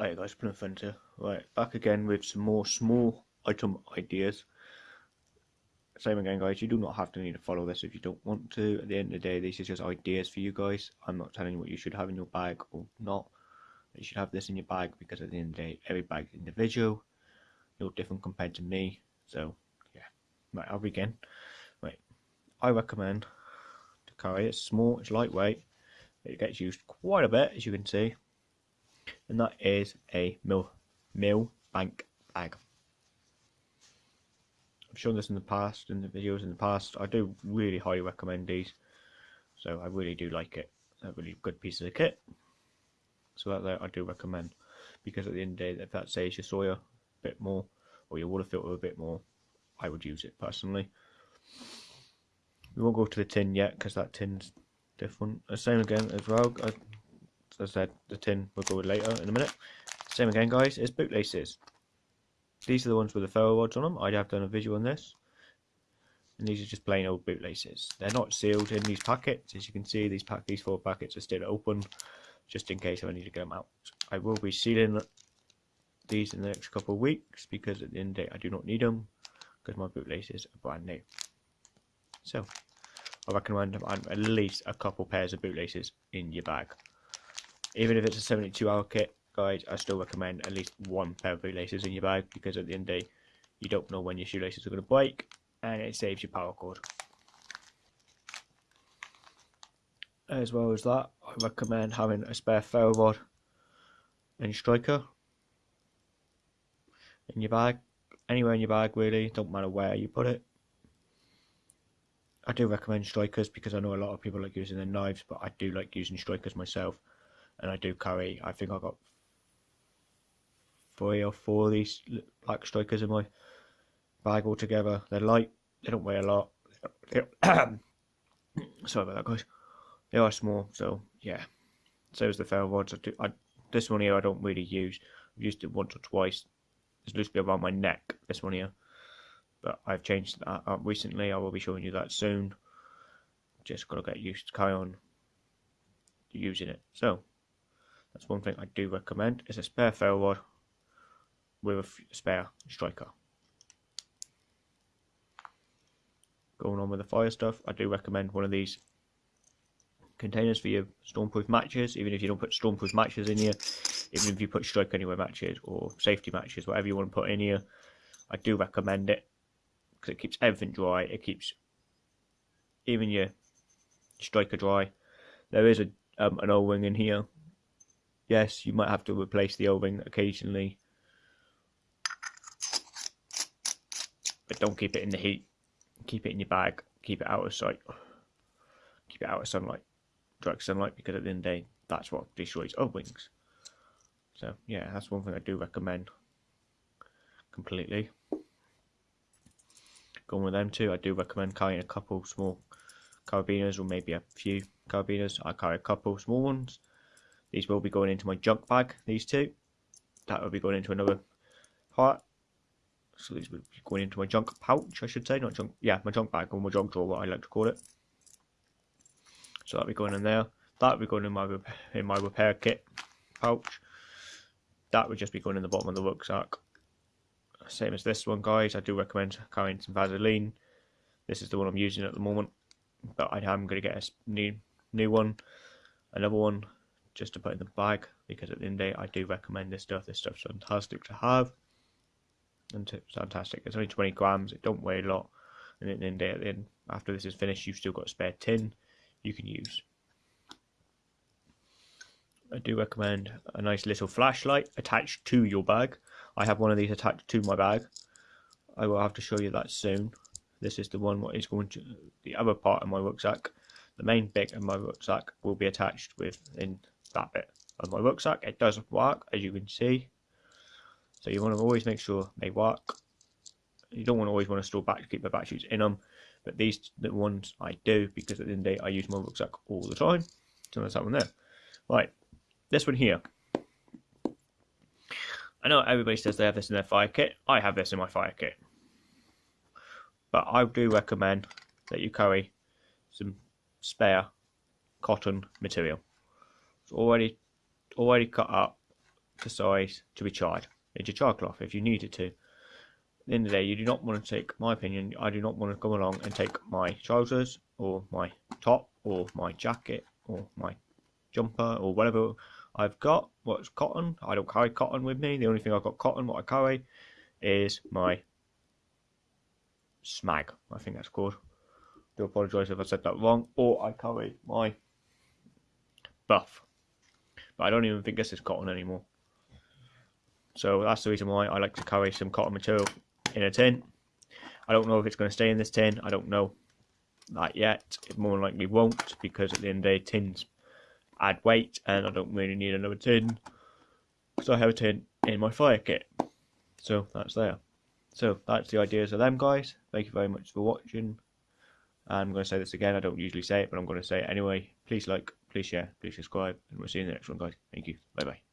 Hey guys, Plymouth Frontier. Right, back again with some more small item ideas. Same again guys, you do not have to need to follow this if you don't want to. At the end of the day, this is just ideas for you guys. I'm not telling you what you should have in your bag or not. You should have this in your bag because at the end of the day, every bag is individual. You're different compared to me. So, yeah. Right, I'll begin. Right, I recommend to carry it. It's small, it's lightweight. It gets used quite a bit, as you can see and that is a mill bank bag. I've shown this in the past in the videos in the past. I do really highly recommend these, so I really do like it. a really good piece of kit. So that I do recommend because at the end of the day, if that saves your soil a bit more or your water filter a bit more, I would use it personally. We won't go to the tin yet because that tin's different. The same again as well. I as I said, the tin we'll go with later in a minute. Same again, guys, is bootlaces. These are the ones with the ferro rods on them. I have done a visual on this. And these are just plain old bootlaces. They're not sealed in these packets. As you can see, these pack these four packets are still open, just in case I need to get them out. I will be sealing these in the next couple of weeks because at the end of the day I do not need them because my bootlaces are brand new. So I recommend at least a couple pairs of bootlaces in your bag. Even if it's a 72 hour kit, guys, I still recommend at least one pair of bootlaces in your bag because at the end of the day, you don't know when your shoelaces are going to break and it saves your power cord. As well as that, I recommend having a spare ferro rod and striker in your bag. Anywhere in your bag, really, don't matter where you put it. I do recommend strikers because I know a lot of people like using their knives, but I do like using strikers myself and I do carry. I think I've got three or four of these black strikers in my bag altogether. They're light. They don't weigh a lot. Sorry about that, guys. They are small, so yeah. So is the ferro rods. I do, I, this one here I don't really use. I've used it once or twice. It's loosely around my neck. This one here, but I've changed that up recently. I will be showing you that soon. Just gotta get used to carry on using it. So that's one thing I do recommend is a spare ferro rod with a spare striker. Going on with the fire stuff, I do recommend one of these containers for your stormproof matches, even if you don't put stormproof matches in here, even if you put strike anywhere matches or safety matches, whatever you want to put in here, I do recommend it because it keeps everything dry. It keeps even your striker dry. There is a um, an O-ring in here Yes, you might have to replace the O-ring occasionally. But don't keep it in the heat. Keep it in your bag. Keep it out of sight. Keep it out of sunlight. Direct sunlight because at the end of the day, that's what destroys O-rings. So, yeah, that's one thing I do recommend completely. Going with them too, I do recommend carrying a couple small carabiners or maybe a few carabiners. I carry a couple small ones these will be going into my junk bag, these two. That will be going into another part. So these will be going into my junk pouch, I should say. Not junk, yeah, my junk bag or my junk drawer, what I like to call it. So that'll be going in there. That'll be going in my, in my repair kit pouch. That would just be going in the bottom of the rucksack. Same as this one, guys. I do recommend carrying some Vaseline. This is the one I'm using at the moment. But I am going to get a new, new one. Another one just to put in the bag because at the end of the day I do recommend this stuff. This stuff's fantastic to have. And it's fantastic. It's only 20 grams, it don't weigh a lot. And at the end the day, after this is finished, you've still got a spare tin you can use. I do recommend a nice little flashlight attached to your bag. I have one of these attached to my bag. I will have to show you that soon. This is the one what is going to the other part of my rucksack. The main bit of my rucksack will be attached within that bit of my rucksack. It doesn't work, as you can see. So you want to always make sure they work. You don't want to always want to store back keep the batteries in them. But these the ones I do because at the end of the day I use my rucksack all the time. So that's that one there. Right, this one here. I know everybody says they have this in their fire kit. I have this in my fire kit. But I do recommend that you carry some spare cotton material. It's already already cut up to size to be charred into char cloth if you needed to. At the end of the day, you do not want to take, my opinion, I do not want to come along and take my trousers or my top or my jacket or my jumper or whatever I've got, what's cotton. I don't carry cotton with me. The only thing I've got cotton, what I carry, is my smag. I think that's called. Do apologise if I said that wrong. Or I carry my buff. But I don't even think this is cotton anymore. So that's the reason why I like to carry some cotton material in a tin. I don't know if it's going to stay in this tin. I don't know that yet. It more likely won't because at the end of the day, tins add weight and I don't really need another tin because I have a tin in my fire kit. So that's there. So that's the ideas of them guys. Thank you very much for watching. I'm going to say this again. I don't usually say it, but I'm going to say it anyway. Please like, please share, please subscribe, and we'll see you in the next one, guys. Thank you. Bye bye.